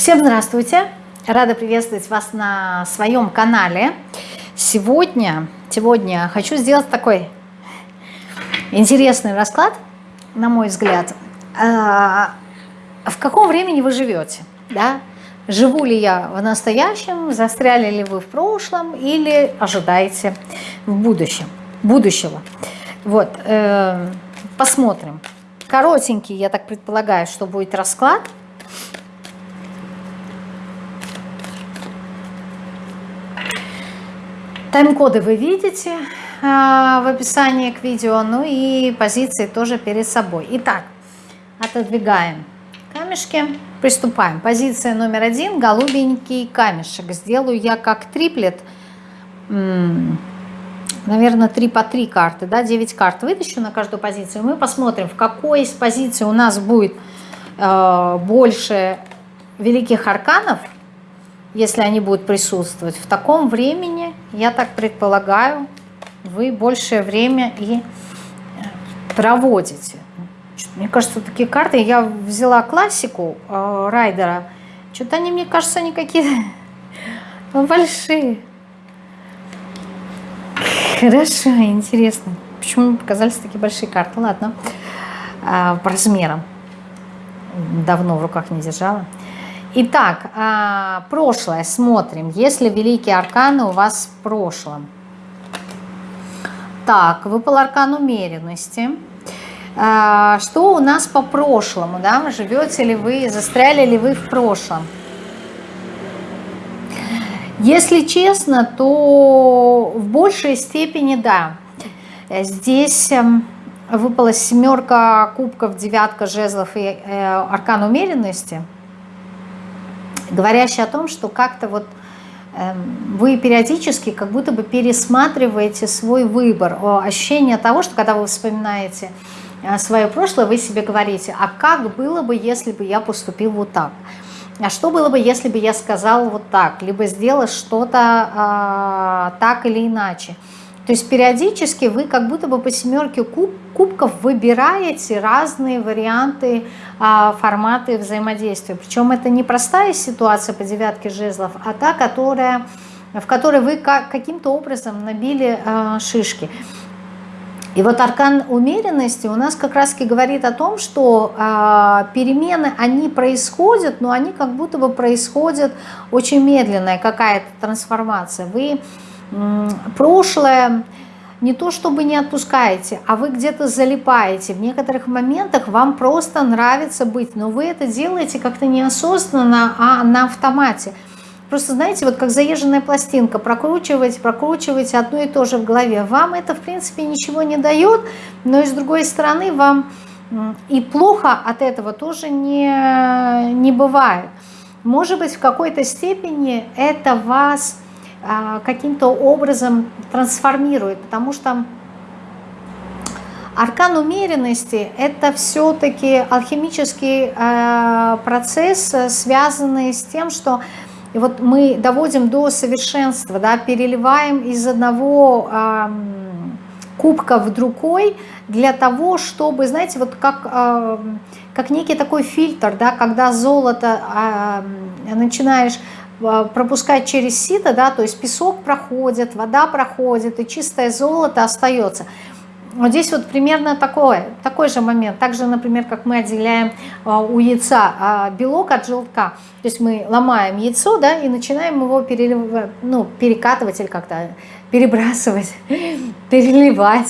Всем здравствуйте! Рада приветствовать вас на своем канале. Сегодня, сегодня хочу сделать такой интересный расклад, на мой взгляд. А, в каком времени вы живете? Да? Живу ли я в настоящем, застряли ли вы в прошлом или ожидаете в будущем, будущего? Вот, э, посмотрим. Коротенький, я так предполагаю, что будет расклад – Тайм-коды вы видите э, в описании к видео, ну и позиции тоже перед собой. Итак, отодвигаем камешки, приступаем. Позиция номер один, голубенький камешек. Сделаю я как триплет, наверное, 3 по 3 карты, да, 9 карт вытащу на каждую позицию. Мы посмотрим, в какой из позиций у нас будет э, больше великих арканов, если они будут присутствовать. В таком времени, я так предполагаю, вы большее время и проводите. Мне кажется, такие карты, я взяла классику э, Райдера, что-то они, мне кажется, они какие-то большие. Хорошо, интересно. Почему показались такие большие карты? Ладно, а, по размерам. Давно в руках не держала. Итак, а, прошлое смотрим. Если великие арканы у вас в прошлом. Так, выпал аркан умеренности. А, что у нас по прошлому? Да? Живете ли вы, застряли ли вы в прошлом? Если честно, то в большей степени да. Здесь эм, выпала семерка кубков, девятка жезлов и э, аркан умеренности – говорящий о том, что как-то вот эм, вы периодически как будто бы пересматриваете свой выбор, ощущение того, что когда вы вспоминаете э, свое прошлое, вы себе говорите, а как было бы, если бы я поступил вот так? А что было бы, если бы я сказал вот так, либо сделал что-то а, так или иначе? То есть периодически вы как будто бы по семерке куб, кубков выбираете разные варианты, а, форматы взаимодействия. Причем это не простая ситуация по девятке жезлов, а та, которая, в которой вы каким-то образом набили а, шишки. И вот аркан умеренности у нас как раз говорит о том, что э, перемены, они происходят, но они как будто бы происходят очень медленная какая-то трансформация. Вы прошлое не то чтобы не отпускаете, а вы где-то залипаете. В некоторых моментах вам просто нравится быть, но вы это делаете как-то неосознанно, а на автомате. Просто знаете, вот как заезженная пластинка, прокручиваете, прокручиваете одно и то же в голове. Вам это, в принципе, ничего не дает, но и с другой стороны вам и плохо от этого тоже не, не бывает. Может быть, в какой-то степени это вас каким-то образом трансформирует, потому что аркан умеренности – это все-таки алхимический а, процесс, связанный с тем, что вот мы доводим до совершенства, да, переливаем из одного э, кубка в другой для того, чтобы, знаете, вот как, э, как некий такой фильтр, да, когда золото э, начинаешь а, пропускать через сито, да, то есть песок проходит, вода проходит, и чистое золото остается. Вот здесь вот примерно такой, такой же момент. Также, например, как мы отделяем а, у яйца а, белок от желтка. То есть мы ломаем яйцо, да, и начинаем его перелив, ну, перекатывать или как-то перебрасывать, переливать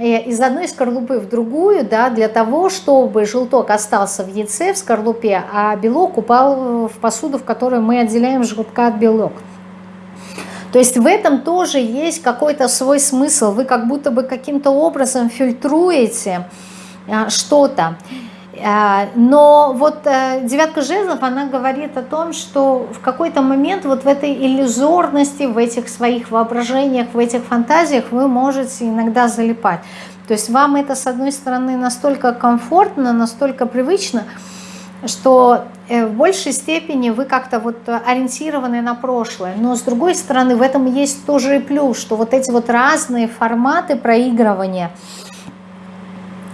из одной скорлупы в другую, да, для того, чтобы желток остался в яйце, в скорлупе, а белок упал в посуду, в которой мы отделяем желтка от белок. То есть в этом тоже есть какой-то свой смысл. Вы как будто бы каким-то образом фильтруете а, что-то. А, но вот э, девятка жезлов, она говорит о том, что в какой-то момент вот в этой иллюзорности, в этих своих воображениях, в этих фантазиях вы можете иногда залипать. То есть вам это, с одной стороны, настолько комфортно, настолько привычно, что э, в большей степени вы как-то вот ориентированы на прошлое. Но с другой стороны, в этом есть тоже и плюс, что вот эти вот разные форматы проигрывания –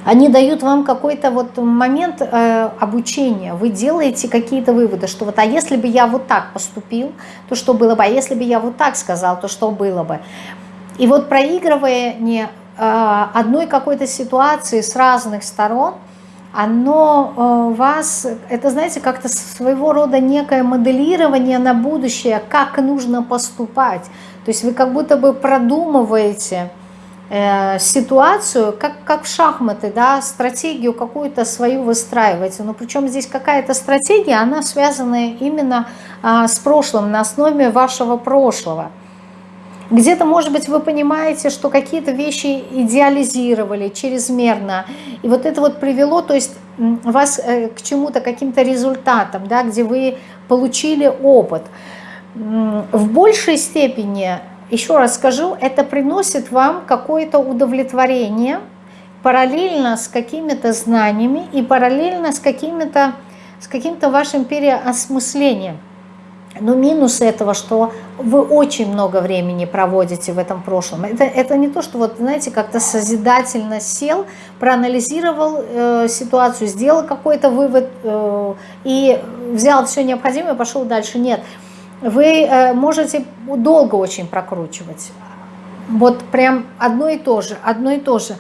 Они дают вам какой-то вот момент э, обучения. Вы делаете какие-то выводы, что вот, а если бы я вот так поступил, то что было бы? А если бы я вот так сказал, то что было бы? И вот проигрывая не э, одной какой-то ситуации с разных сторон, оно э, вас, это, знаете, как-то своего рода некое моделирование на будущее, как нужно поступать. То есть вы как будто бы продумываете э, ситуацию, как, как в шахматы, да, стратегию какую-то свою выстраиваете. Но причем здесь какая-то стратегия, она связана именно э, с прошлым, на основе вашего прошлого. Где-то, может быть, вы понимаете, что какие-то вещи идеализировали чрезмерно. И вот это вот привело, то есть вас э, к чему-то, каким-то результатам, да, где вы получили опыт. В большей степени, еще раз скажу, это приносит вам какое-то удовлетворение параллельно с какими-то знаниями и параллельно с, какими-то, с каким-то вашим переосмыслением. Но минус этого, что вы очень много времени проводите в этом прошлом. Это, это не то, что вот, знаете, как-то созидательно сел, проанализировал э, ситуацию, сделал какой-то вывод э, и взял все необходимое пошел дальше. Нет, вы э, можете долго очень прокручивать. Вот прям одно и то же, одно и то же.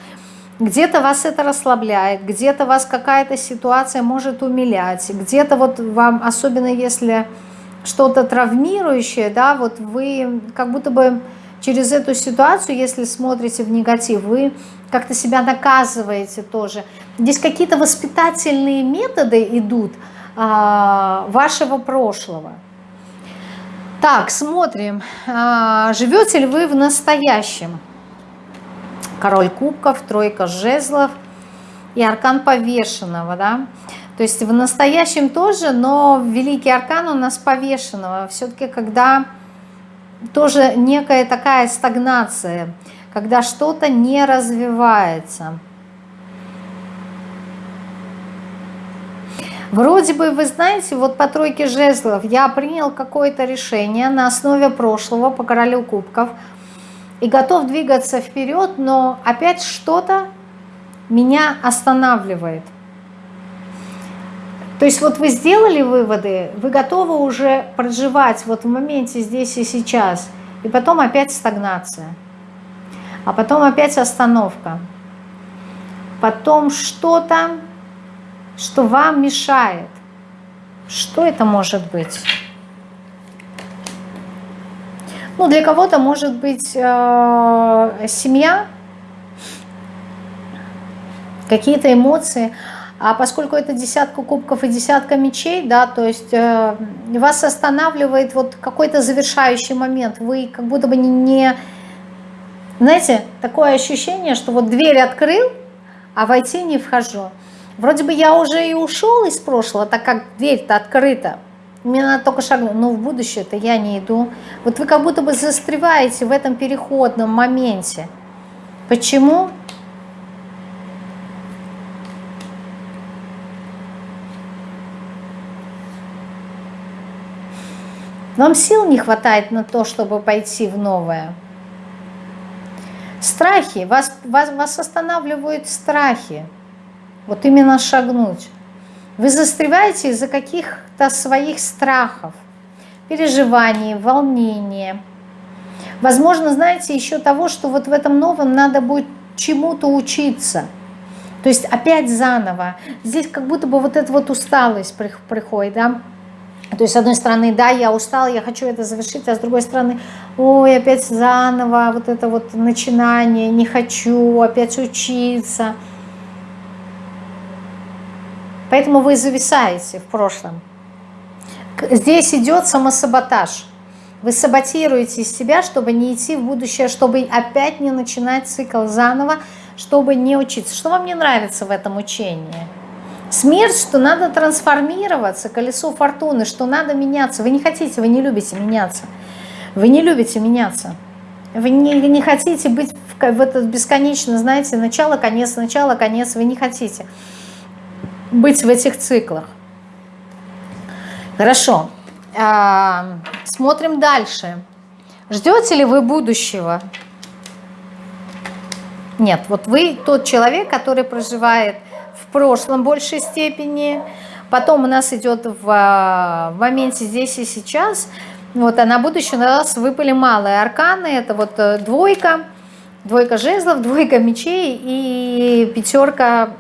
Где-то вас это расслабляет, где-то вас какая-то ситуация может умилять, где-то вот вам, особенно если что-то травмирующее, да, вот вы как будто бы через эту ситуацию, если смотрите в негатив, вы как-то себя наказываете тоже. Здесь какие-то воспитательные методы идут а, вашего прошлого. Так, смотрим, а, живете ли вы в настоящем? Король кубков, тройка жезлов и аркан повешенного, да. То есть в настоящем тоже, но великий аркан у нас повешенного. Все-таки когда тоже некая такая стагнация, когда что-то не развивается. Вроде бы, вы знаете, вот по тройке жезлов я принял какое-то решение на основе прошлого по королю кубков и готов двигаться вперед, но опять что-то меня останавливает. То есть вот вы сделали выводы, вы готовы уже проживать вот в моменте здесь и сейчас, и потом опять стагнация, а потом опять остановка, потом что-то, что вам мешает. Что это может быть? Ну, для кого-то может быть э, семья, какие-то эмоции, а поскольку это десятка кубков и десятка мечей, да, то есть э, вас останавливает вот какой-то завершающий момент. Вы как будто бы не, не... Знаете, такое ощущение, что вот дверь открыл, а войти не вхожу. Вроде бы я уже и ушел из прошлого, так как дверь-то открыта. Мне надо только шагнуть, но в будущее-то я не иду. Вот вы как будто бы застреваете в этом переходном моменте. Почему? Вам сил не хватает на то, чтобы пойти в новое. Страхи, вас, вас, вас останавливают страхи. Вот именно шагнуть. Вы застреваете из-за каких-то своих страхов, переживаний, волнения. Возможно, знаете, еще того, что вот в этом новом надо будет чему-то учиться. То есть опять заново. Здесь как будто бы вот эта вот усталость приходит, да, то есть, с одной стороны, да, я устала, я хочу это завершить, а с другой стороны, ой, опять заново, вот это вот начинание, не хочу, опять учиться. Поэтому вы зависаете в прошлом. Здесь идет самосаботаж. Вы саботируете себя, чтобы не идти в будущее, чтобы опять не начинать цикл заново, чтобы не учиться. Что вам не нравится в этом учении? Смерть, что надо трансформироваться, колесо фортуны, что надо меняться. Вы не хотите, вы не любите меняться. Вы не любите меняться. Вы не, не хотите быть в, в этот бесконечно, знаете, начало, конец, начало, конец. Вы не хотите быть в этих циклах. Хорошо. А, смотрим дальше. Ждете ли вы будущего? Нет, вот вы тот человек, который проживает в прошлом большей степени, потом у нас идет в, в моменте здесь и сейчас, вот, а на будущее у нас выпали малые арканы, это вот э, двойка, двойка жезлов, двойка мечей и пятерка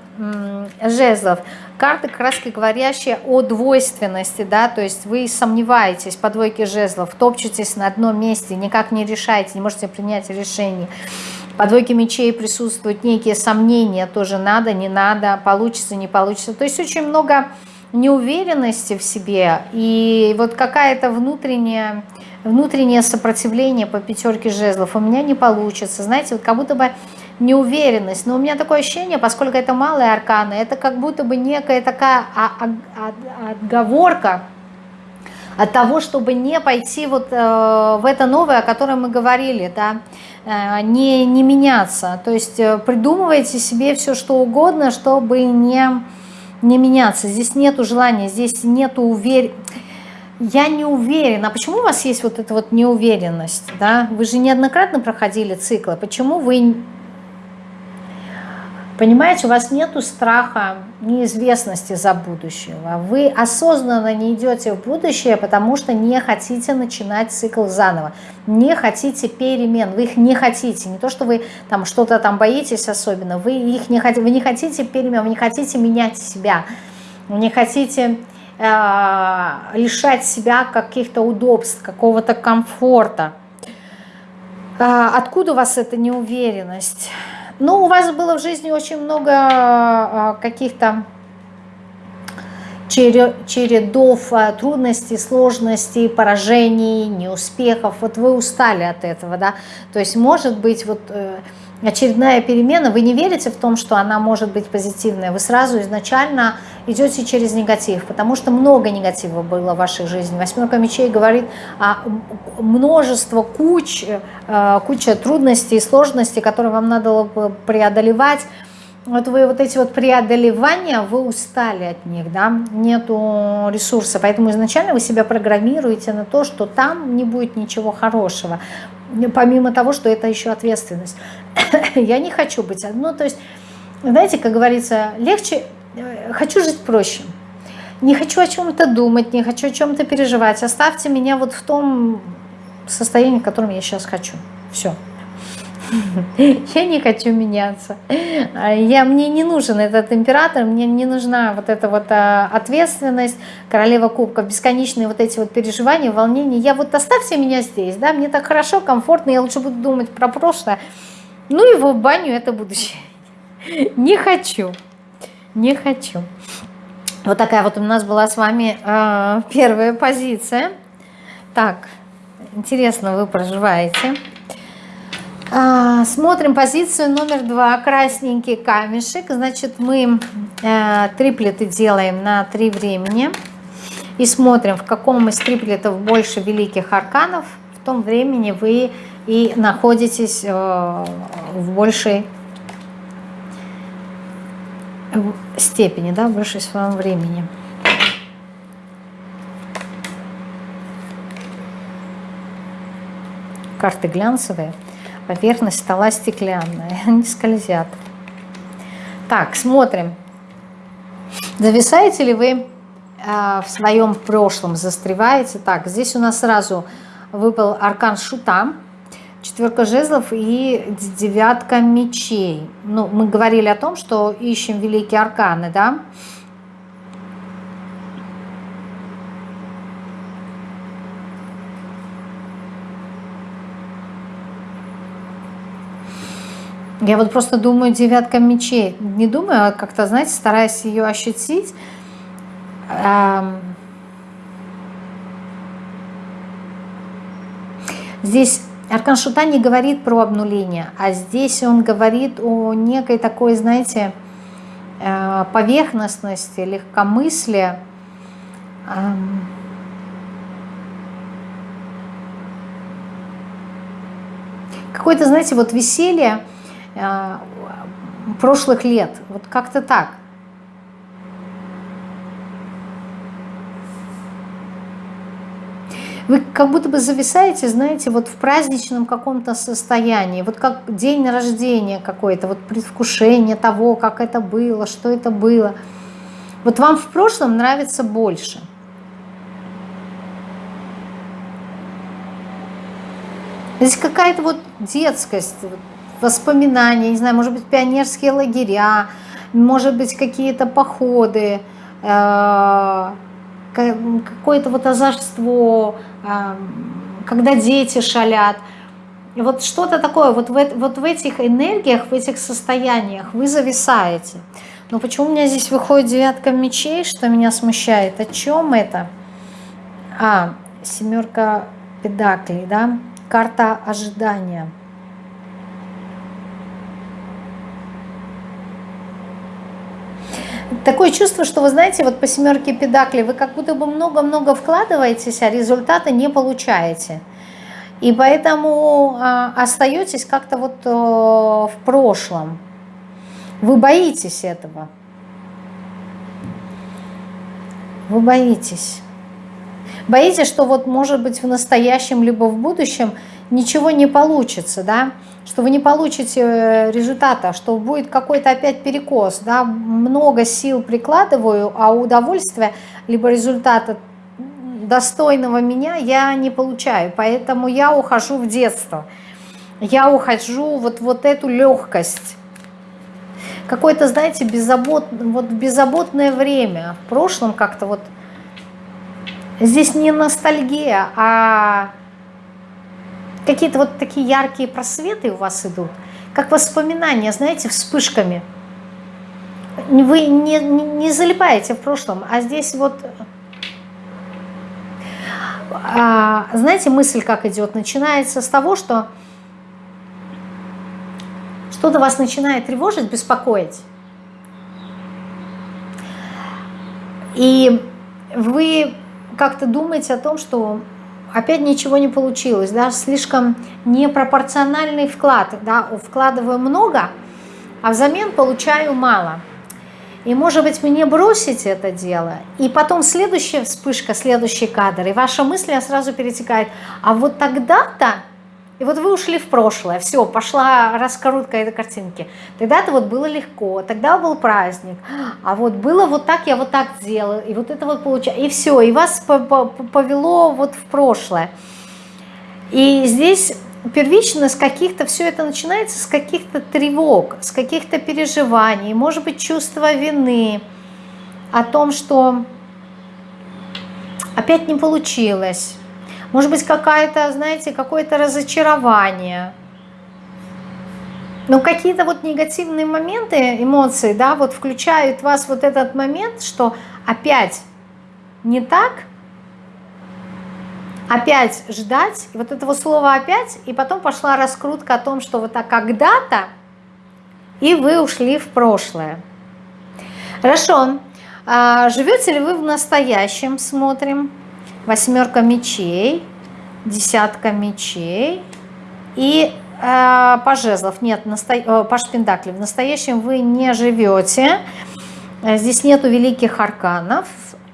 жезлов. Карты, краски говорящие о двойственности, да, то есть вы сомневаетесь по двойке жезлов, топчетесь на одном месте, никак не решаете, не можете принять решение. По двойке мечей присутствуют некие сомнения, тоже надо, не надо, получится, не получится. То есть очень много неуверенности в себе и вот какая-то внутренняя внутреннее сопротивление по пятерке жезлов. У меня не получится. Знаете, вот как будто бы неуверенность. Но у меня такое ощущение, поскольку это малые арканы, это как будто бы некая такая отговорка от того, чтобы не пойти вот э, в это новое, о котором мы говорили, да, э, не, не меняться. То есть э, придумывайте себе все, что угодно, чтобы не, не меняться. Здесь нету желания, здесь нету уверенности я не уверена. Почему у вас есть вот эта вот неуверенность? Да? Вы же неоднократно проходили циклы. Почему вы... Понимаете, у вас нету страха неизвестности за будущего. Вы осознанно не идете в будущее, потому что не хотите начинать цикл заново. Не хотите перемен. Вы их не хотите. Не то, что вы там что-то там боитесь особенно. Вы их не хотите. Вы не хотите перемен. Вы не хотите менять себя. Вы не хотите Э, лишать себя каких-то удобств, какого-то комфорта. Э, откуда у вас эта неуверенность? Ну, у вас было в жизни очень много э, каких-то чередов трудностей, сложностей, поражений, неуспехов. Вот вы устали от этого, да? То есть, может быть, вот очередная перемена, вы не верите в том, что она может быть позитивная, вы сразу изначально идете через негатив, потому что много негатива было в вашей жизни. Восьмерка мечей говорит о множество куч, э, куча трудностей и сложностей, которые вам надо было преодолевать. Вот вы вот эти вот преодолевания, вы устали от них, да, нету ресурса, поэтому изначально вы себя программируете на то, что там не будет ничего хорошего, помимо того, что это еще ответственность. Я не хочу быть, ну, то есть, знаете, как говорится, легче Э, хочу жить проще. Не хочу о чем-то думать, не хочу о чем-то переживать. Оставьте меня вот в том состоянии, в котором я сейчас хочу. Все. Я не хочу меняться. Я, мне не нужен этот император, мне не нужна вот эта вот а, ответственность, королева кубков, бесконечные вот эти вот переживания, волнения. Я вот оставьте меня здесь, да, мне так хорошо, комфортно, я лучше буду думать про прошлое. Ну его в баню, это будущее. Не хочу не хочу. Вот такая вот у нас была с вами э, первая позиция. Так, интересно вы проживаете. А, смотрим позицию номер два, красненький камешек. Значит, мы э, триплеты делаем на три времени. И смотрим, в каком из триплетов больше великих арканов. В том времени вы и находитесь э, в большей степени, да, больше своем времени. Карты глянцевые, поверхность стола стеклянная, они скользят. Так, смотрим. Зависаете ли вы э, в своем прошлом, застреваете? Так, здесь у нас сразу выпал аркан шута, четверка жезлов и девятка мечей. Ну, мы говорили о том, что ищем великие арканы, да? Я вот просто думаю девятка мечей. Не думаю, а как-то, знаете, стараюсь ее ощутить. Здесь Аркан Шута не говорит про обнуление, а здесь он говорит о некой такой, знаете, э, поверхностности, легкомыслия, какое-то, знаете, вот веселье прошлых лет, вот как-то так. Вы как будто бы зависаете, знаете, вот в праздничном каком-то состоянии, вот как день рождения какой-то, вот предвкушение того, как это было, что это было. Вот вам в прошлом нравится больше. Здесь какая-то вот детскость, воспоминания, не знаю, может быть, пионерские лагеря, может быть, какие-то походы, э, какое-то вот озорство, э, когда дети шалят. вот что-то такое, вот в, вот в этих энергиях, в этих состояниях вы зависаете. Но почему у меня здесь выходит девятка мечей, что меня смущает? О чем это? А, семерка педаклей, да? Карта ожидания. Такое чувство, что вы знаете, вот по семерке педакли вы как будто бы много-много вкладываетесь, а результата не получаете. И поэтому а, остаетесь как-то вот а, в прошлом. Вы боитесь этого. Вы боитесь. Боитесь, что вот может быть в настоящем либо в будущем ничего не получится, да, что вы не получите э, результата, что будет какой-то опять перекос, да, много сил прикладываю, а удовольствия либо результата достойного меня я не получаю, поэтому я ухожу в детство, я ухожу вот, вот эту легкость, какое-то, знаете, беззабот, вот беззаботное время, в прошлом как-то вот, здесь не ностальгия, а какие-то вот такие яркие просветы у вас идут, как воспоминания, знаете, вспышками. Вы не, не, не залипаете в прошлом, а здесь вот... А, знаете, мысль как идет? Начинается с того, что что-то вас начинает тревожить, беспокоить. И вы как-то думаете о том, что опять ничего не получилось, да, слишком непропорциональный вклад, да, вкладываю много, а взамен получаю мало. И может быть мне бросить это дело, и потом следующая вспышка, следующий кадр, и ваша мысль сразу перетекает, а вот тогда-то и вот вы ушли в прошлое, все, пошла раскрутка этой картинки. Тогда-то вот было легко, тогда был праздник, а вот было вот так, я вот так делала, и вот это вот получилось, и все, и вас повело вот в прошлое. И здесь первично с каких-то, все это начинается с каких-то тревог, с каких-то переживаний, может быть, чувство вины о том, что опять не получилось, может быть, какая-то, знаете, какое-то разочарование. Но какие-то вот негативные моменты, эмоции, да, вот включают вас вот этот момент, что опять не так, опять ждать, и вот этого слова опять, и потом пошла раскрутка о том, что вот так когда-то, и вы ушли в прошлое. Хорошо. А живете ли вы в настоящем, смотрим восьмерка мечей, десятка мечей и э, паж жезлов. Нет, насто... э, паж пентаклей. В настоящем вы не живете. Здесь нету великих арканов.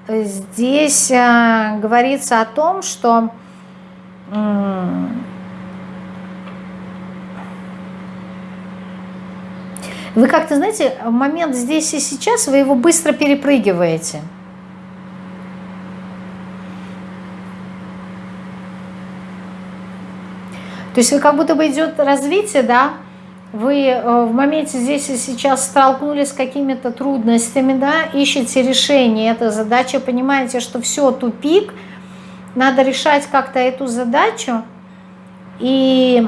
Здесь э, говорится о том, что э, вы как-то, знаете, момент здесь и сейчас, вы его быстро перепрыгиваете. То есть как будто бы идет развитие, да, вы э, в моменте здесь и сейчас столкнулись с какими-то трудностями, да, ищете решение. Этой задачи, понимаете, что все, тупик, надо решать как-то эту задачу, и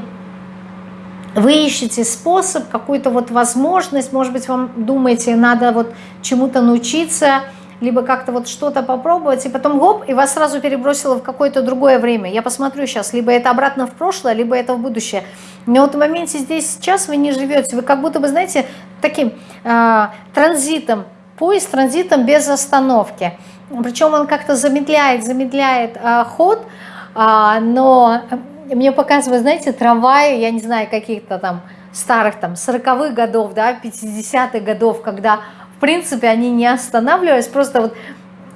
вы ищете способ, какую-то вот возможность, может быть, вам думаете, надо вот чему-то научиться, либо как-то вот что-то попробовать, и потом гоп, и вас сразу перебросило в какое-то другое время. Я посмотрю сейчас, либо это обратно в прошлое, либо это в будущее. Но вот в моменте здесь сейчас вы не живете, вы как будто бы, знаете, таким э, транзитом, поезд транзитом без остановки. Причем он как-то замедляет, замедляет э, ход, э, но мне показывает, знаете, трамваи, я не знаю, каких-то там старых там 40-х годов, да, 50-х годов, когда принципе, они не останавливались, просто вот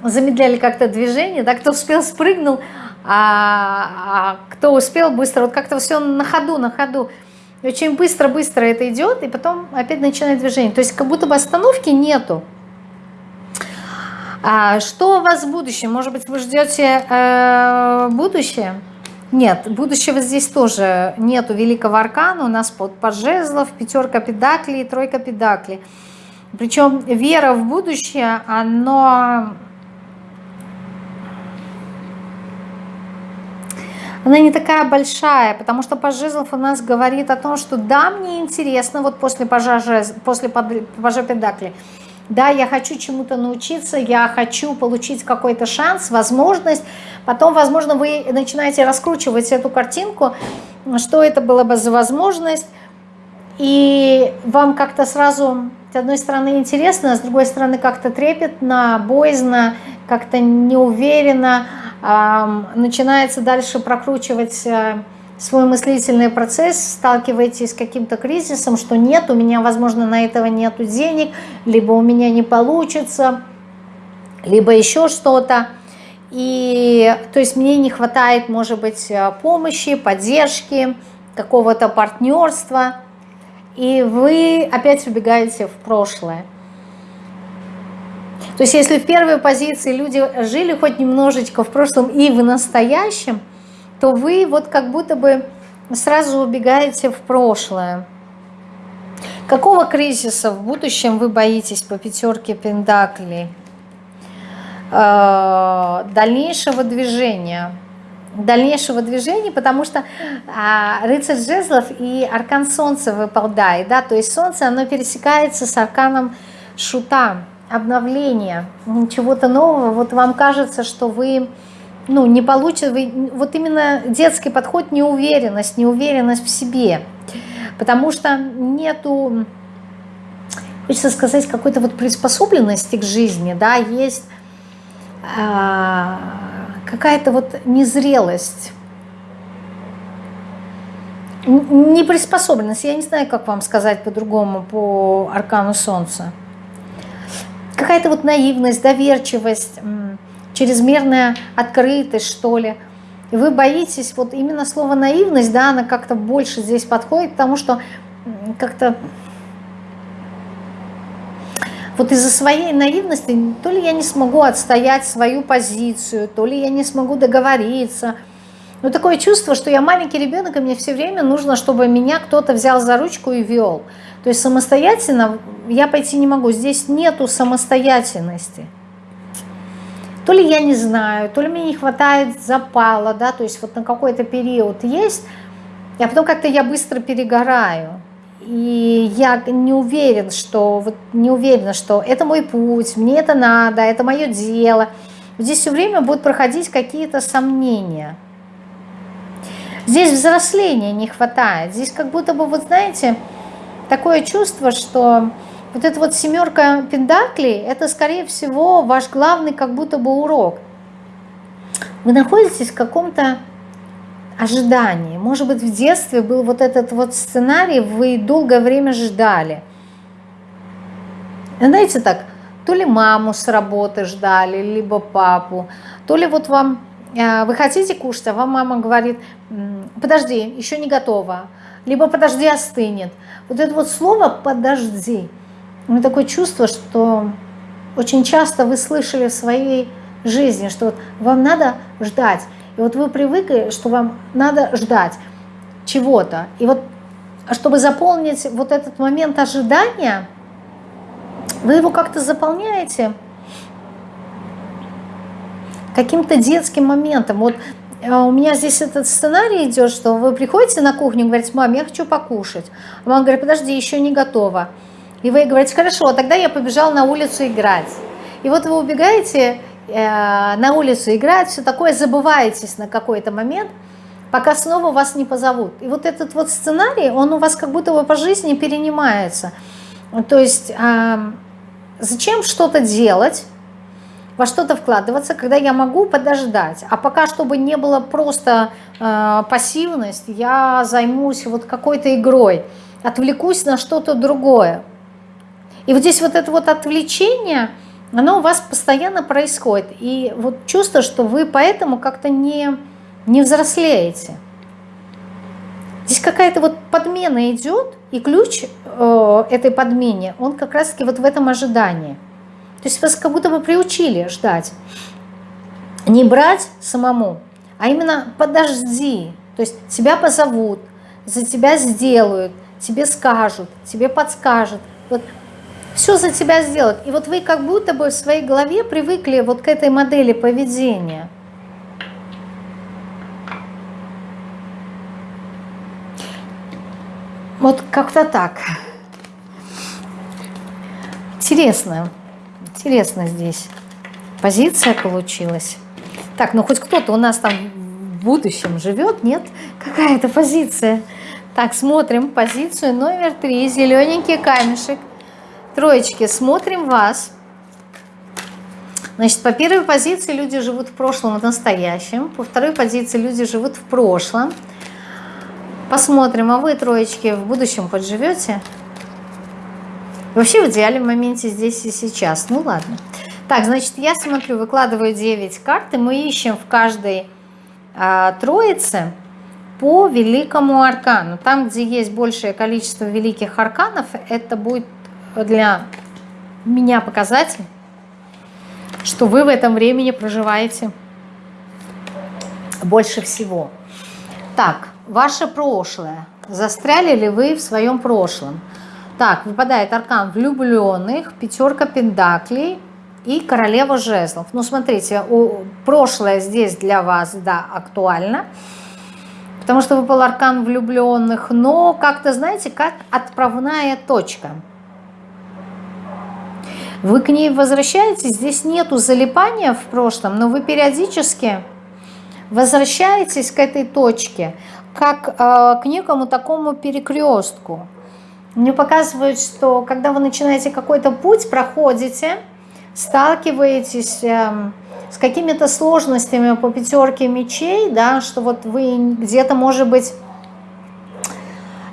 замедляли как-то движение, да, кто успел спрыгнул, а, а кто успел быстро, вот как-то все на ходу, на ходу. очень быстро-быстро это идет, и потом опять начинает движение. То есть как будто бы остановки нету. А что у вас в будущем? Может быть, вы ждете э, будущее? Нет, будущего здесь тоже нету великого аркана. У нас под, под жезлов, пятерка педаклей, тройка педаклей. Причем вера в будущее, оно... Она не такая большая, потому что паж жезлов у нас говорит о том, что да, мне интересно, вот после пажа, после пажа педаклей, да, я хочу чему-то научиться, я хочу получить какой-то шанс, возможность. Потом, возможно, вы начинаете раскручивать эту картинку, что это было бы за возможность. И вам как-то сразу, с одной стороны, интересно, а с другой стороны, как-то трепетно, боязно, как-то неуверенно. Начинается дальше прокручивать э, свой мыслительный процесс, сталкиваетесь с каким-то кризисом, что нет, у меня, возможно, на этого нет денег, либо у меня не получится, либо еще что-то. И то есть мне не хватает, может быть, помощи, поддержки, какого-то партнерства. И вы опять убегаете в прошлое. То есть если в первой позиции люди жили хоть немножечко в прошлом и в настоящем, то вы вот как будто бы сразу убегаете в прошлое. Какого кризиса в будущем вы боитесь по пятерке Пендакли? Э, дальнейшего движения. Дальнейшего движения, потому что а, рыцарь жезлов и аркан солнца выпадает. Да? То есть солнце, оно пересекается с арканом шута, обновления, чего-то нового. Вот вам кажется, что вы ну, не получится, вы, вот именно детский подход, неуверенность, неуверенность в себе, потому что нету, хочется сказать, какой-то вот приспособленности к жизни, да, есть а, какая-то вот незрелость, неприспособленность, я не знаю, как вам сказать по-другому по аркану Солнца, какая-то вот наивность, доверчивость, чрезмерная открытость, что ли. И вы боитесь, вот именно слово наивность, да, она как-то больше здесь подходит, потому что как-то вот из-за своей наивности то ли я не смогу отстоять свою позицию, то ли я не смогу договориться. Но такое чувство, что я маленький ребенок, и мне все время нужно, чтобы меня кто-то взял за ручку и вел. То есть самостоятельно я пойти не могу. Здесь нету самостоятельности то ли я не знаю, то ли мне не хватает запала, да, то есть вот на какой-то период есть, а потом как-то я быстро перегораю. И я не уверен, что вот не уверена, что это мой путь, мне это надо, это мое дело. Здесь все время будут проходить какие-то сомнения. Здесь взросления не хватает. Здесь как будто бы, вот знаете, такое чувство, что вот эта вот семерка пендаклей, это, скорее всего, ваш главный как будто бы урок. Вы находитесь в каком-то ожидании. Может быть, в детстве был вот этот вот сценарий, вы долгое время ждали. Знаете так, то ли маму с работы ждали, либо папу, то ли вот вам, э, вы хотите кушать, а вам мама говорит, подожди, еще не готово, либо подожди, остынет. Вот это вот слово «подожди», у меня такое чувство, что очень часто вы слышали в своей жизни, что вот вам надо ждать. И вот вы привыкли, что вам надо ждать чего-то. И вот чтобы заполнить вот этот момент ожидания, вы его как-то заполняете каким-то детским моментом. Вот э, у меня здесь этот сценарий идет, что вы приходите на кухню и говорите, мам, я хочу покушать. А мама говорит, подожди, еще не готова. И вы говорите, хорошо, тогда я побежал на улицу играть. И вот вы убегаете на улицу играть, все такое, забываетесь на какой-то момент, пока снова вас не позовут. И вот этот вот сценарий, он у вас как будто бы по жизни перенимается. То есть э, зачем что-то делать, во что-то вкладываться, когда я могу подождать. А пока, чтобы не было просто э, пассивность, я займусь вот какой-то игрой, отвлекусь на что-то другое. И вот здесь вот это вот отвлечение, оно у вас постоянно происходит. И вот чувство, что вы поэтому как-то не, не взрослеете. Здесь какая-то вот подмена идет, и ключ э, этой подмене, он как раз-таки вот в этом ожидании. То есть вас как будто бы приучили ждать. Не брать самому, а именно подожди. То есть тебя позовут, за тебя сделают, тебе скажут, тебе подскажут. Вот все за тебя сделают. И вот вы как будто бы в своей голове привыкли вот к этой модели поведения – Вот как-то так. Интересно. Интересно здесь. Позиция получилась. Так, ну хоть кто-то у нас там в будущем живет, нет? Какая-то позиция. Так, смотрим позицию номер три. Зелененький камешек. Троечки, смотрим вас. Значит, по первой позиции люди живут в прошлом и настоящем. По второй позиции люди живут в прошлом. Посмотрим, а вы, троечки, в будущем подживете? Вообще в идеале в моменте здесь и сейчас. Ну ладно. Так, значит, я смотрю, выкладываю 9 карт, и мы ищем в каждой а, троице по великому аркану. Там, где есть большее количество великих арканов, это будет для меня показатель, что вы в этом времени проживаете больше всего. Так, ваше прошлое. Застряли ли вы в своем прошлом? Так, выпадает аркан влюбленных, пятерка пентаклей и королева жезлов. Ну, смотрите, прошлое здесь для вас, да, актуально, потому что выпал аркан влюбленных, но как-то, знаете, как отправная точка. Вы к ней возвращаетесь, здесь нету залипания в прошлом, но вы периодически возвращаетесь к этой точке – как э, к некому такому перекрестку. Мне показывают, что когда вы начинаете какой-то путь, проходите, сталкиваетесь э, с какими-то сложностями по пятерке мечей, да, что вот вы где-то, может быть,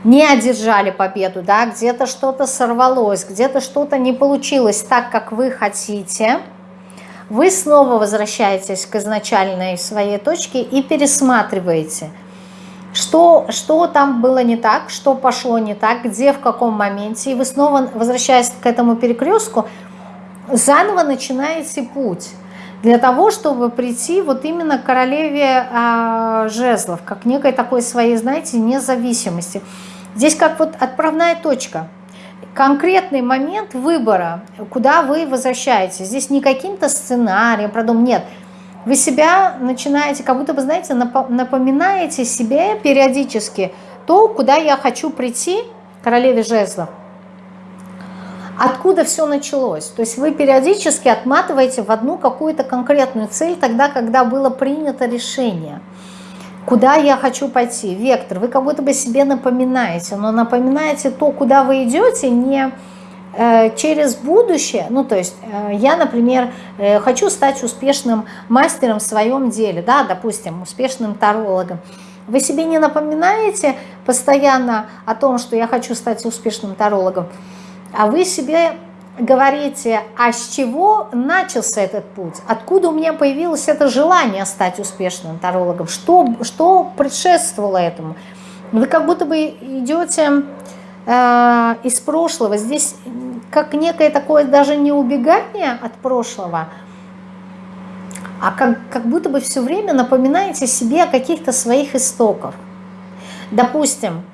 не одержали победу, да, где-то что-то сорвалось, где-то что-то не получилось так, как вы хотите, вы снова возвращаетесь к изначальной своей точке и пересматриваете – что, что там было не так, что пошло не так, где, в каком моменте. И вы снова, возвращаясь к этому перекрестку, заново начинаете путь для того, чтобы прийти вот именно к королеве а, жезлов, как некой такой своей, знаете, независимости. Здесь как вот отправная точка, конкретный момент выбора, куда вы возвращаетесь. Здесь не каким-то сценарием, продум, нет – вы себя начинаете, как будто бы, знаете, напоминаете себе периодически то, куда я хочу прийти, королеве жезлов, откуда все началось. То есть вы периодически отматываете в одну какую-то конкретную цель тогда, когда было принято решение. Куда я хочу пойти? Вектор. Вы как будто бы себе напоминаете, но напоминаете то, куда вы идете, не Э, через будущее, ну то есть э, я, например, э, хочу стать успешным мастером в своем деле, да, допустим, успешным тарологом, вы себе не напоминаете постоянно о том, что я хочу стать успешным тарологом, а вы себе говорите, а с чего начался этот путь, откуда у меня появилось это желание стать успешным тарологом, что, что предшествовало этому. Вы как будто бы идете э, из прошлого. Здесь как некое такое даже не убегание от прошлого, а как, как будто бы все время напоминаете себе о каких-то своих истоках. Допустим,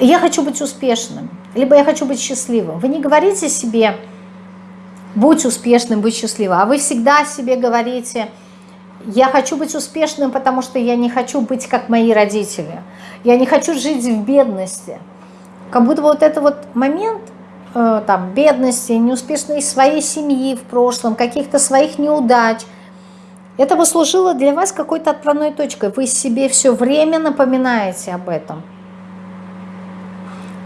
я хочу быть успешным, либо я хочу быть счастливым. Вы не говорите себе, будь успешным, будь счастливым, а вы всегда себе говорите, я хочу быть успешным, потому что я не хочу быть как мои родители. Я не хочу жить в бедности. Как будто вот этот вот момент э, там, бедности, неуспешной своей семьи в прошлом, каких-то своих неудач, это послужило для вас какой-то отправной точкой. Вы себе все время напоминаете об этом.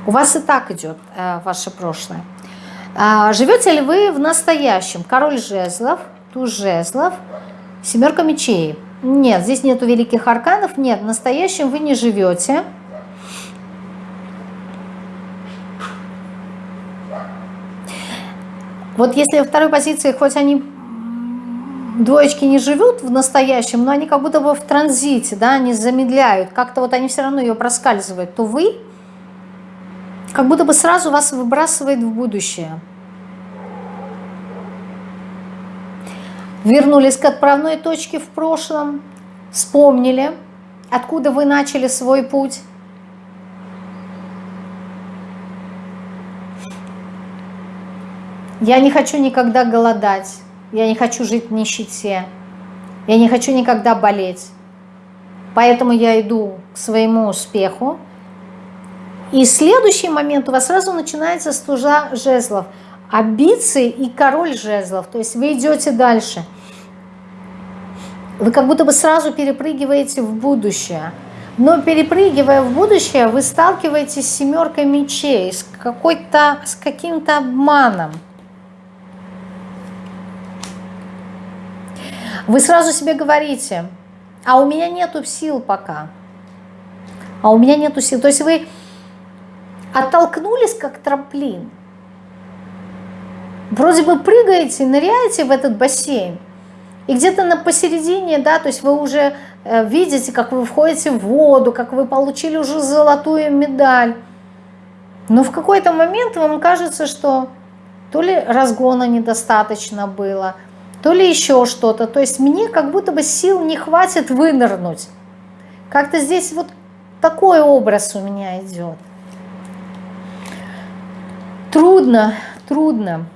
У вас и так идет э, ваше прошлое. А, живете ли вы в настоящем? Король жезлов, туз жезлов, семерка мечей. Нет, здесь нету великих арканов. Нет, в настоящем вы не живете. Вот если во второй позиции, хоть они двоечки не живут в настоящем, но они как будто бы в транзите, да, они замедляют, как-то вот они все равно ее проскальзывают, то вы как будто бы сразу вас выбрасывает в будущее. Вернулись к отправной точке в прошлом, вспомнили, откуда вы начали свой путь. Я не хочу никогда голодать. Я не хочу жить в нищете. Я не хочу никогда болеть. Поэтому я иду к своему успеху. И следующий момент у вас сразу начинается с жезлов. Амбиции и король жезлов. То есть вы идете дальше. Вы как будто бы сразу перепрыгиваете в будущее. Но перепрыгивая в будущее, вы сталкиваетесь с семеркой мечей, с, с каким-то обманом. Вы сразу себе говорите, а у меня нету сил пока. А у меня нету сил. То есть вы оттолкнулись как трамплин. Вроде бы прыгаете, ныряете в этот бассейн. И где-то на посередине, да, то есть вы уже э, видите, как вы входите в воду, как вы получили уже золотую медаль. Но в какой-то момент вам кажется, что то ли разгона недостаточно было – то ли еще что-то. То есть мне как будто бы сил не хватит вынырнуть. Как-то здесь вот такой образ у меня идет. Трудно, трудно.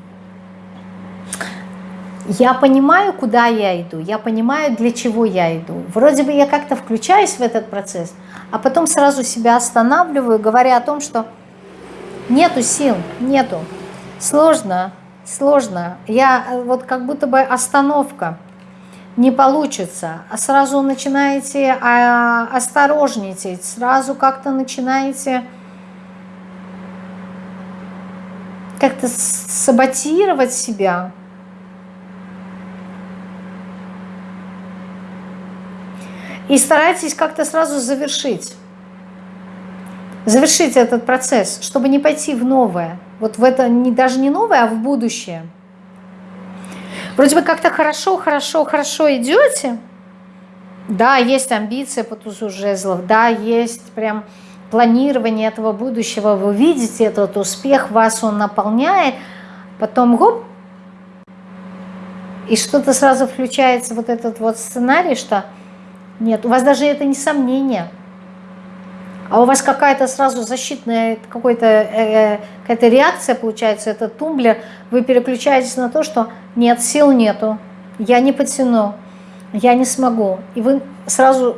Я понимаю, куда я иду, я понимаю, для чего я иду. Вроде бы я как-то включаюсь в этот процесс, а потом сразу себя останавливаю, говоря о том, что нету сил, нету. Сложно, сложно. Я э, вот как будто бы остановка. Не получится. А сразу начинаете а, осторожничать, сразу как-то начинаете как-то саботировать себя. И старайтесь как-то сразу завершить. Завершить этот процесс, чтобы не пойти в новое вот в это не, даже не новое, а в будущее. Вроде бы как-то хорошо, хорошо, хорошо идете. Да, есть амбиция по тузу жезлов, да, есть прям планирование этого будущего, вы видите этот успех, вас он наполняет, потом гоп, и что-то сразу включается вот этот вот сценарий, что нет, у вас даже это не сомнение – а у вас какая-то сразу защитная какой-то э, какая-то реакция получается, это тумблер, вы переключаетесь на то, что нет, сил нету, я не потяну, я не смогу. И вы сразу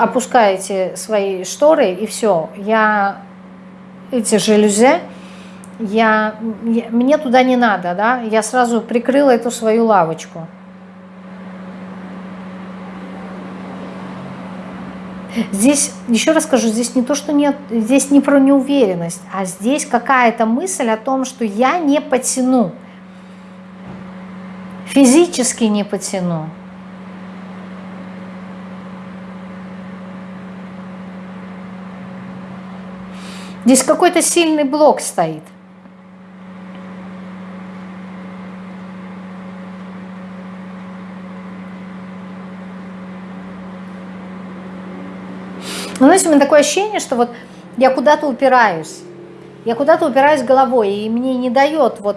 опускаете свои шторы, и все, я эти жалюзи, я, я, мне туда не надо, да, я сразу прикрыла эту свою лавочку. Здесь, еще раз скажу, здесь не то, что нет, здесь не про неуверенность, а здесь какая-то мысль о том, что я не потяну, физически не потяну. Здесь какой-то сильный блок стоит – Но знаете, у меня такое ощущение, что вот я куда-то упираюсь. Я куда-то упираюсь головой, и мне не дает вот...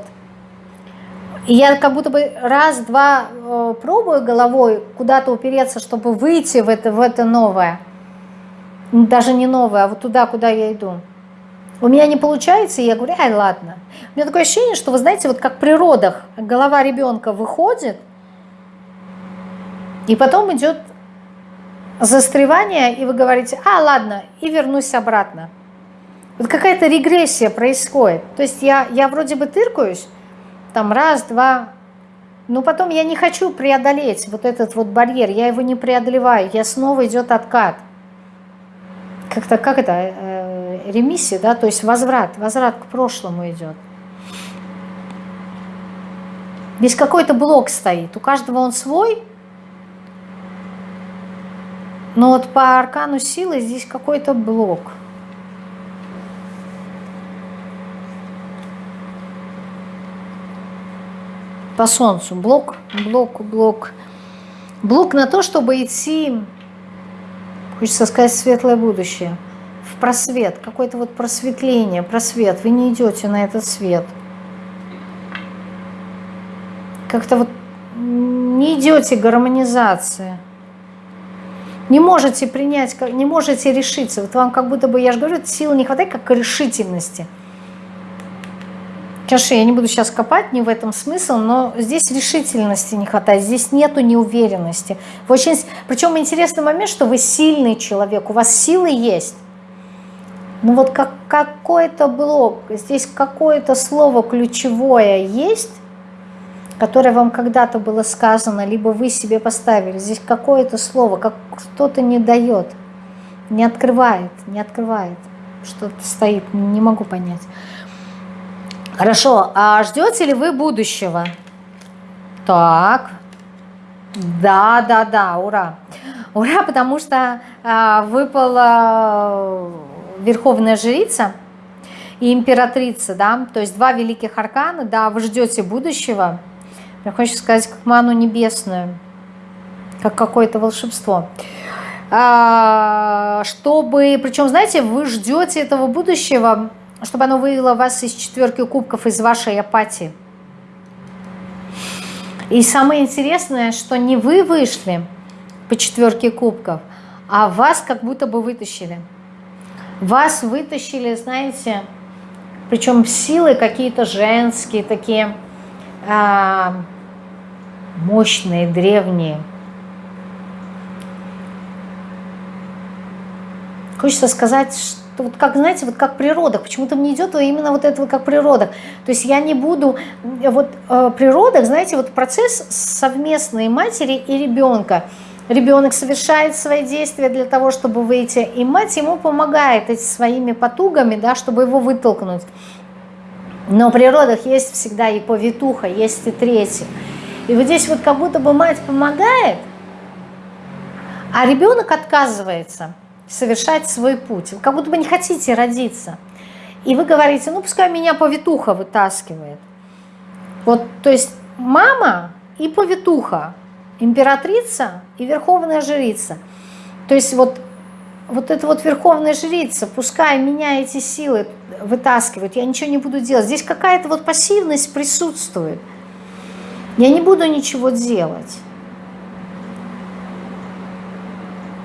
И я как будто бы раз-два э, пробую головой куда-то упереться, чтобы выйти в это, в это новое. Даже не новое, а вот туда, куда я иду. У меня не получается, и я говорю, ай, ладно. У меня такое ощущение, что, вы знаете, вот как при родах голова ребенка выходит, и потом идет застревание, и вы говорите, а, ладно, и вернусь обратно. Вот какая-то регрессия происходит. То есть я, я вроде бы тыркаюсь, там раз, два, но потом я не хочу преодолеть вот этот вот барьер, я его не преодолеваю, я снова идет откат. Как-то, как это, э, ремиссия, да, то есть возврат, возврат к прошлому идет. Здесь какой-то блок стоит, у каждого он свой, но вот по аркану силы здесь какой-то блок. по солнцу. Блок, блок, блок. Блок на то, чтобы идти, хочется сказать, светлое будущее. Просвет, какое-то вот просветление, просвет. Вы не идете на этот свет. Как-то вот не идете гармонизации. Не можете принять, не можете решиться. Вот вам как будто бы, я же говорю, силы не хватает, как решительности. Конечно, я не буду сейчас копать, не в этом смысл, но здесь решительности не хватает, здесь нету неуверенности. Очень, причем интересный момент, что вы сильный человек, у вас силы есть. Ну вот как, какой-то блок, здесь какое-то слово ключевое есть, которое вам когда-то было сказано, либо вы себе поставили. Здесь какое-то слово, как кто-то не дает, не открывает, не открывает. Что-то стоит, не могу понять. Хорошо, а ждете ли вы будущего? Так, да, да, да, ура. Ура, потому что а, выпала Верховная Жрица и Императрица, да, то есть два великих аркана, да, вы ждете будущего. Я хочу сказать, как ману небесную, как какое-то волшебство. А, чтобы, причем, знаете, вы ждете этого будущего чтобы оно вывело вас из четверки кубков, из вашей апатии. И самое интересное, что не вы вышли по четверке кубков, а вас как будто бы вытащили. Вас вытащили, знаете, причем силы какие-то женские, такие а, мощные, древние. Хочется сказать, что вот как, знаете, вот как природа, почему-то мне идет именно вот это вот как природа. То есть я не буду, вот э, природа, знаете, вот процесс совместной матери и ребенка. Ребенок совершает свои действия для того, чтобы выйти, и мать ему помогает эти своими потугами, да, чтобы его вытолкнуть. Но в природах есть всегда и повитуха, есть и третий. И вот здесь вот как будто бы мать помогает, а ребенок отказывается – совершать свой путь. Вы как будто бы не хотите родиться. И вы говорите, ну пускай меня повитуха вытаскивает. Вот, то есть мама и повитуха, императрица и верховная жрица. То есть вот, вот эта вот верховная жрица, пускай меня эти силы вытаскивают, я ничего не буду делать. Здесь какая-то вот пассивность присутствует. Я не буду ничего делать.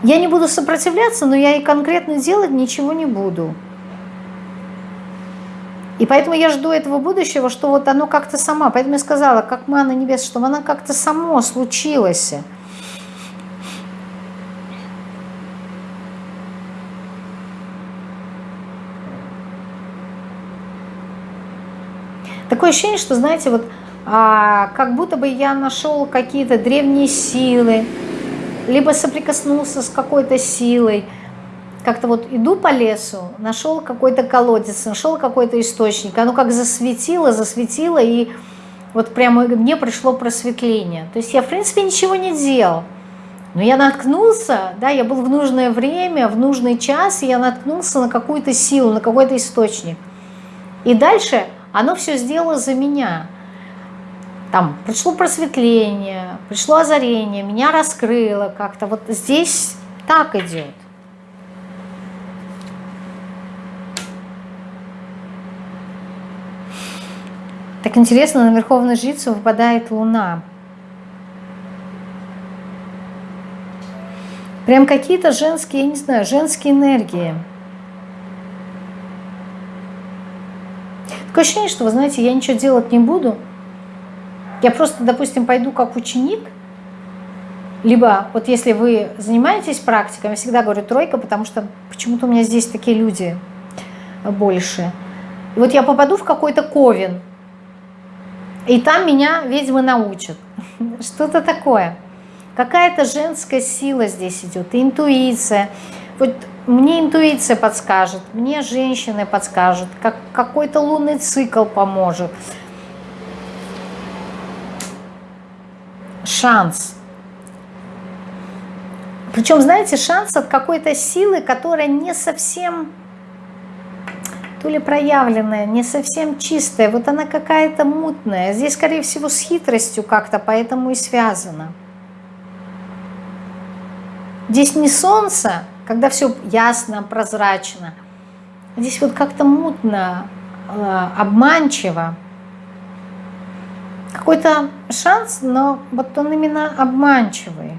Я не буду сопротивляться, но я и конкретно делать ничего не буду. И поэтому я жду этого будущего, что вот оно как-то сама. Поэтому я сказала, как мана небес, чтобы оно как-то само случилось. Такое ощущение, что, знаете, вот а, как будто бы я нашел какие-то древние силы, либо соприкоснулся с какой-то силой, как-то вот иду по лесу, нашел какой-то колодец, нашел какой-то источник, оно как засветило, засветило, и вот прямо мне пришло просветление. То есть я, в принципе, ничего не делал. Но я наткнулся, да, я был в нужное время, в нужный час, и я наткнулся на какую-то силу, на какой-то источник. И дальше оно все сделало за меня там пришло просветление, пришло озарение, меня раскрыло как-то. Вот здесь так идет. Так интересно, на Верховную Жрицу выпадает Луна. Прям какие-то женские, я не знаю, женские энергии. Такое ощущение, что, вы знаете, я ничего делать не буду – я просто, допустим, пойду как ученик, либо вот если вы занимаетесь практикой, я всегда говорю тройка, потому что почему-то у меня здесь такие люди больше. И вот я попаду в какой-то ковен, и там меня ведьмы научат. Что-то такое. Какая-то женская сила здесь идет, интуиция. Вот мне интуиция подскажет, мне женщины подскажут, как какой-то лунный цикл поможет. шанс. Причем, знаете, шанс от какой-то силы, которая не совсем то ли проявленная, не совсем чистая, вот она какая-то мутная. Здесь, скорее всего, с хитростью как-то, поэтому и связано. Здесь не солнце, когда все ясно, прозрачно. Здесь вот как-то мутно, э, обманчиво. Какой-то шанс, но вот он именно обманчивый.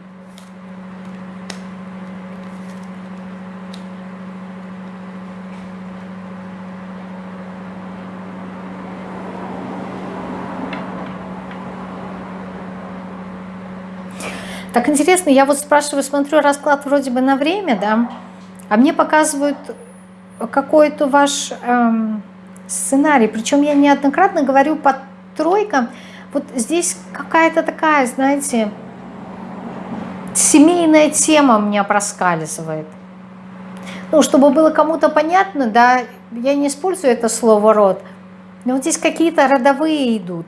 Так интересно, я вот спрашиваю, смотрю расклад вроде бы на время, да, а мне показывают какой-то ваш эм, сценарий. Причем я неоднократно говорю по тройкам, вот здесь какая-то такая, знаете, семейная тема меня проскальзывает. Ну, чтобы было кому-то понятно, да, я не использую это слово «род», но вот здесь какие-то родовые идут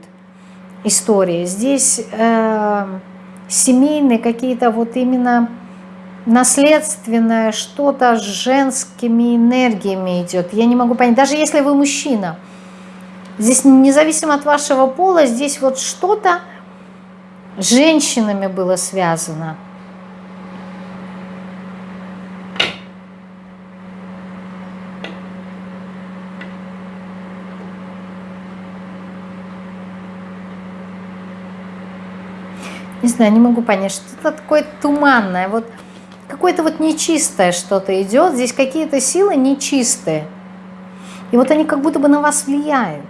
истории. Здесь... Э, семейные, какие-то вот именно наследственное, что-то с женскими энергиями идет. Я не могу понять, даже если вы мужчина, здесь независимо от вашего пола, здесь вот что-то с женщинами было связано. Не знаю, не могу понять, что-то такое туманное, вот какое-то вот нечистое что-то идет, здесь какие-то силы нечистые, и вот они как будто бы на вас влияют.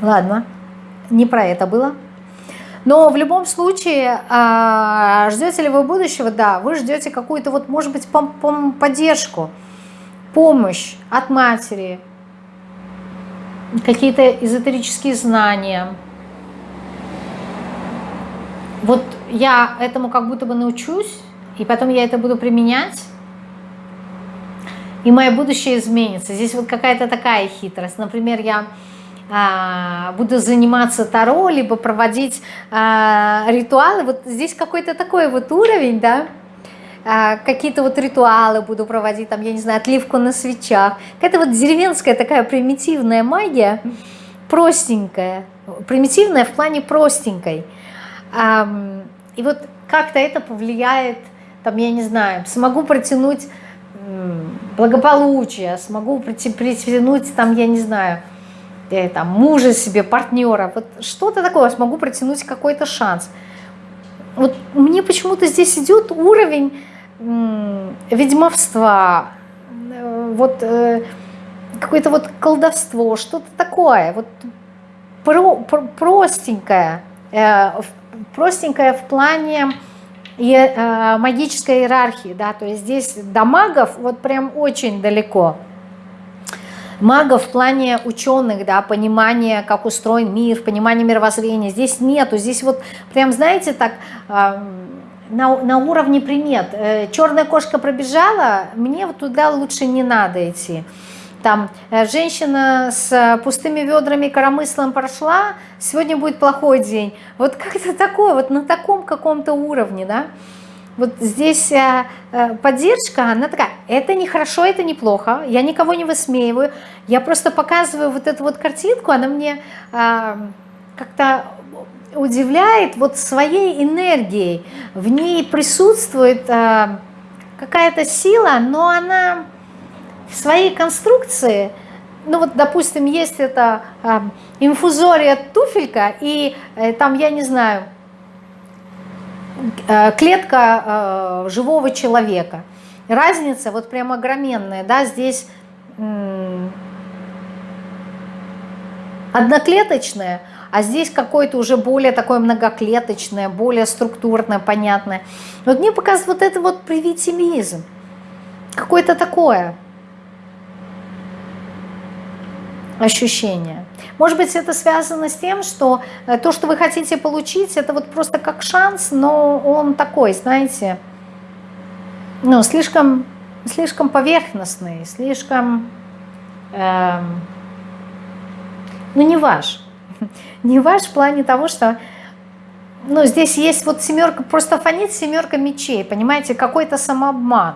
Ладно, не про это было. Но в любом случае, а, ждете ли вы будущего? Да, вы ждете какую-то вот, может быть, поддержку, помощь от матери, какие-то эзотерические знания. Вот я этому как будто бы научусь, и потом я это буду применять, и мое будущее изменится. Здесь вот какая-то такая хитрость. Например, я а, буду заниматься таро, либо проводить а, ритуалы. Вот здесь какой-то такой вот уровень, да, какие-то вот ритуалы буду проводить, там, я не знаю, отливку на свечах. Какая-то вот деревенская такая примитивная магия, простенькая, примитивная в плане простенькой. И вот как-то это повлияет, там, я не знаю, смогу протянуть благополучие, смогу притянуть, там, я не знаю, э, там, мужа себе, партнера, вот что-то такое, смогу протянуть какой-то шанс. Вот мне почему-то здесь идет уровень ведьмовства, э, вот э, какое-то вот колдовство, что-то такое, вот про, про, простенькое, э, простенькое в плане магической иерархии, да, то есть здесь до магов вот прям очень далеко. Магов в плане ученых, да, понимания, как устроен мир, понимания мировоззрения, здесь нету, здесь вот прям, знаете, так на, на уровне примет. Э, Черная кошка пробежала, мне вот туда лучше не надо идти. Там э, женщина с пустыми ведрами коромыслом прошла, сегодня будет плохой день. Вот как-то такое, вот на таком каком-то уровне, да. Вот здесь э, поддержка, она такая, это не хорошо, это не плохо, я никого не высмеиваю, я просто показываю вот эту вот картинку, она мне как-то удивляет вот своей энергией. В ней присутствует э, какая-то сила, но она в своей конструкции, ну вот, допустим, есть это э, инфузория туфелька, и э, там, я не знаю, э, клетка э, живого человека. Разница вот прям огроменная, да, здесь э, одноклеточная, а здесь какое-то уже более такое многоклеточное, более структурное, понятное. Вот мне показывает вот это вот привитимизм, какое-то такое ощущение. Может быть, это связано с тем, что э, то, что вы хотите получить, это вот просто как шанс, но он такой, знаете, ну, слишком, слишком поверхностный, слишком, эм, ну, не ваш. Не ваш в плане того, что ну, здесь есть вот семерка, просто фонит семерка мечей, понимаете, какой-то самообман.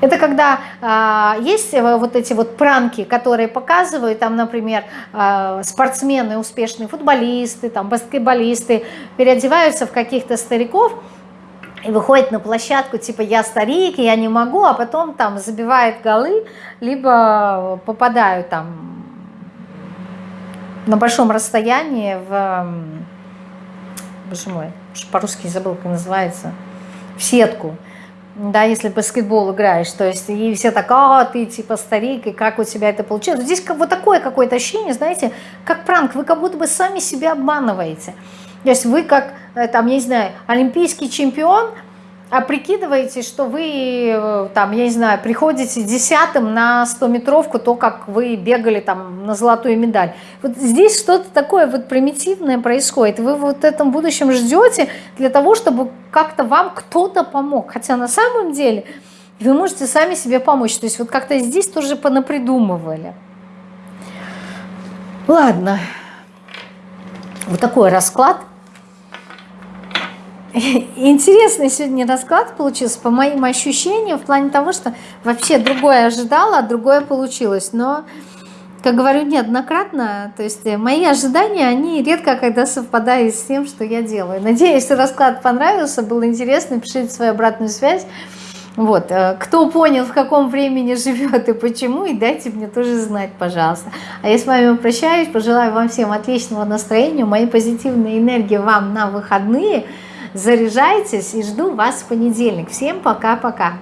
Это когда э, есть вот эти вот пранки, которые показывают, там, например, э, спортсмены, успешные футболисты, там, баскетболисты переодеваются в каких-то стариков и выходят на площадку, типа, я старик, я не могу, а потом там забивают голы, либо попадают там на большом расстоянии в боже мой, по-русски забыл, как называется, в сетку, да, если баскетбол играешь, то есть и все так, а, ты типа старик, и как у тебя это получилось. Здесь как, вот такое какое-то ощущение, знаете, как пранк, вы как будто бы сами себя обманываете. То есть вы как, э, там, я не знаю, олимпийский чемпион – а прикидываете, что вы, э, там, я не знаю, приходите десятым на 100-метровку, то, как вы бегали там на золотую медаль. Вот здесь что-то такое вот примитивное происходит. Вы вот в этом будущем ждете для того, чтобы как-то вам кто-то помог. Хотя на самом деле вы можете сами себе помочь. То есть вот как-то здесь тоже понапридумывали. Ладно. Вот такой расклад. Интересный сегодня расклад получился, по моим ощущениям, в плане того, что вообще другое ожидала, а другое получилось. Но, как говорю неоднократно, то есть мои ожидания, они редко когда совпадают с тем, что я делаю. Надеюсь, расклад понравился, был интересный, пишите свою обратную связь. Вот, э, кто понял, в каком времени живет и почему, и дайте мне тоже знать, пожалуйста. А я с вами прощаюсь, пожелаю вам всем отличного настроения, моей позитивной энергии вам на выходные – Заряжайтесь и жду вас в понедельник. Всем пока-пока.